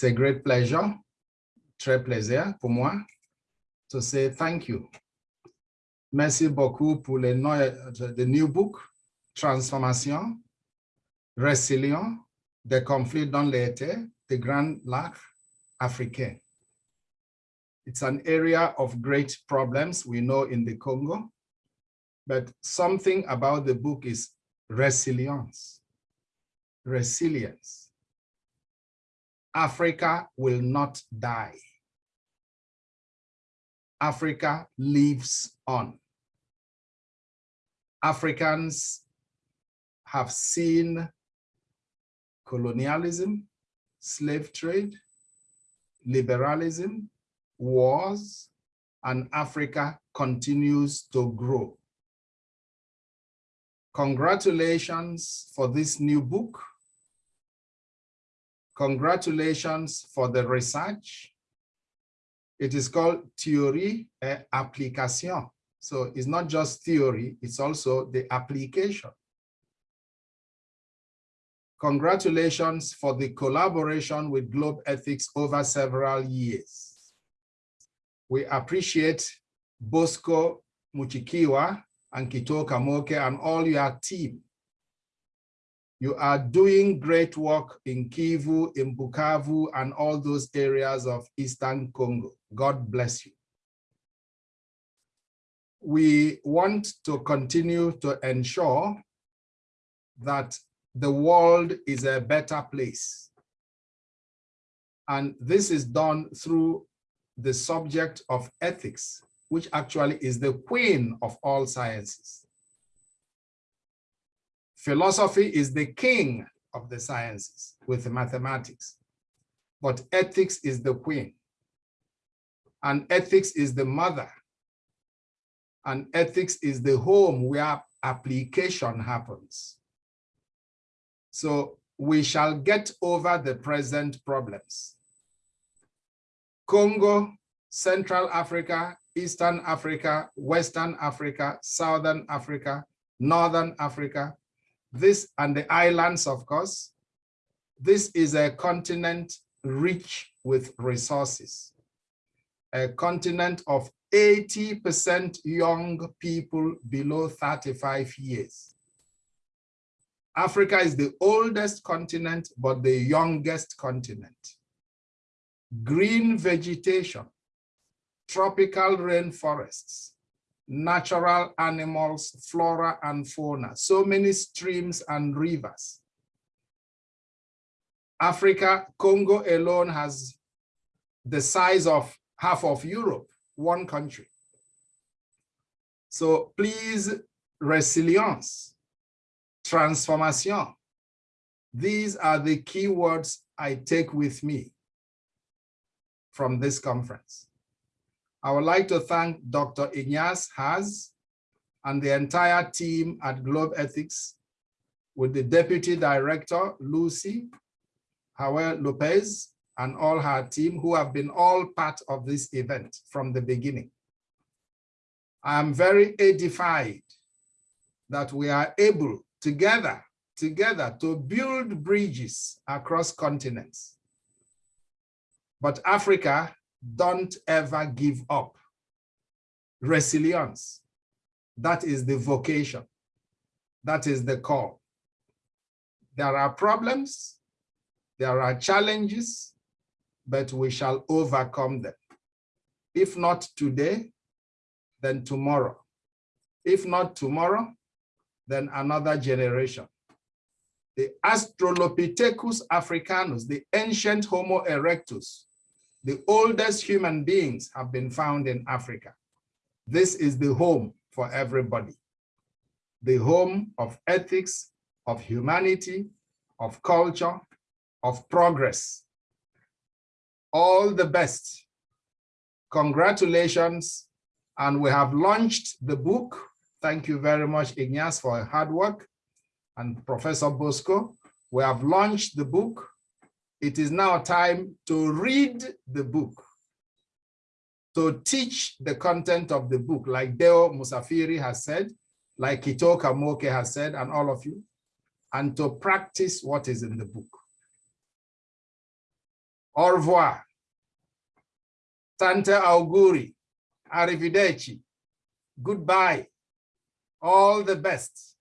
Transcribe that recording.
C'est great pleasure, très plaisir pour moi, to say thank you. Merci beaucoup pour le the new book, Transformation, Résilient, des conflits dans l'été, the Grand Lac africain. It's an area of great problems we know in the Congo, but something about the book is resilience. Resilience. Africa will not die. Africa lives on. Africans have seen colonialism, slave trade, liberalism, wars, and Africa continues to grow. Congratulations for this new book. Congratulations for the research. It is called Theorie et Application. So it's not just theory, it's also the application. Congratulations for the collaboration with Globethics over several years. We appreciate Bosco Muchukiwa and Kitoka Moke and all your team. You are doing great work in Kivu, in Bukavu, and all those areas of Eastern Congo. God bless you. We want to continue to ensure that the world is a better place. And this is done through the subject of ethics, which actually is the queen of all sciences. Philosophy is the king of the sciences with mathematics, but ethics is the queen. And ethics is the mother. And ethics is the home where application happens. So we shall get over the present problems. Congo, Central Africa, Eastern Africa, Western Africa, Southern Africa, Northern Africa, this and the islands, of course. This is a continent rich with resources, a continent of 80% young people below 35 years. Africa is the oldest continent, but the youngest continent. Green vegetation, tropical rainforests, natural animals, flora and fauna, so many streams and rivers. Africa, Congo alone has the size of half of Europe, one country. So please, resilience, transformation. These are the key words I take with me from this conference. I would like to thank Dr. Ignace Haaz and the entire team at Globethics with the Deputy Director, Lucy Howe López, and all her team who have been all part of this event from the beginning. I am very edified that we are able together, together to build bridges across continents. But Africa, don't ever give up. Resilience, that is the vocation. That is the call. There are problems, there are challenges, but we shall overcome them. If not today, then tomorrow. If not tomorrow, then another generation. The Australopithecus africanus, the ancient Homo erectus, the oldest human beings have been found in Africa. This is the home for everybody. The home of ethics, of humanity, of culture, of progress. All the best. Congratulations. And we have launched the book Thank you very much, Ignace, for hard work. And Professor Bosco, we have launched the book. It is now time to read the book, to teach the content of the book, like Deo Musafiri has said, like Kitoka Moke has said, and all of you, and to practice what is in the book. Au revoir. Tante auguri. Arrivederci. Goodbye. All the best.